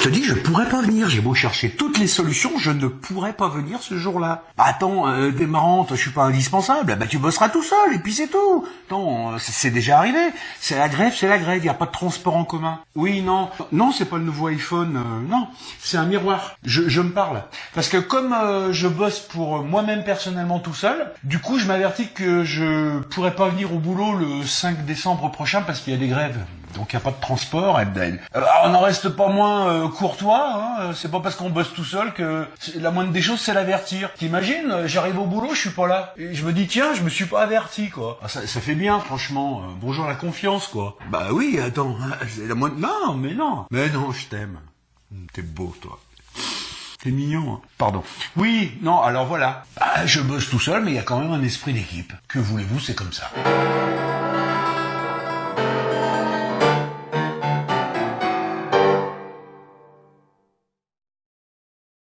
je te dis, je pourrais pas venir. J'ai beau chercher toutes les solutions, je ne pourrais pas venir ce jour-là. Bah, attends, euh, t'es marrante, je suis pas indispensable. Bah tu bosseras tout seul et puis c'est tout. Attends, euh, c'est déjà arrivé. C'est la grève, c'est la grève. Y a pas de transport en commun. Oui, non, non, c'est pas le nouveau iPhone. euh, non, c'est un miroir. Je, je me parle parce que comme euh, je bosse pour moi-même personnellement tout seul, du coup je m'avertis que je pourrais pas venir au boulot le 5 décembre prochain parce qu'il y a des grèves. Donc il n'y a pas de transport. Ben, euh, on n'en reste pas moins euh, courtois. Hein, euh, c'est pas parce qu'on bosse tout seul que c'est- la moindre des choses c'est l'avertir. T'imagines J'arrive au boulot, je suis pas là. Et je me dis tiens, je me suis pas averti quoi. Ah, ça, fait bien franchement. Euh, bonjour la confiance quoi. Bah oui, attends. hein, C'est la moindre. Non, mais non. Mais non, je t'aime. Hum, T'es beau toi. T'es mignon. hein. Pardon. Oui, non, alors voilà. Bah, je bosse tout seul, mais il y a quand même un esprit d'équipe. Que voulez-vous, c'est comme ça.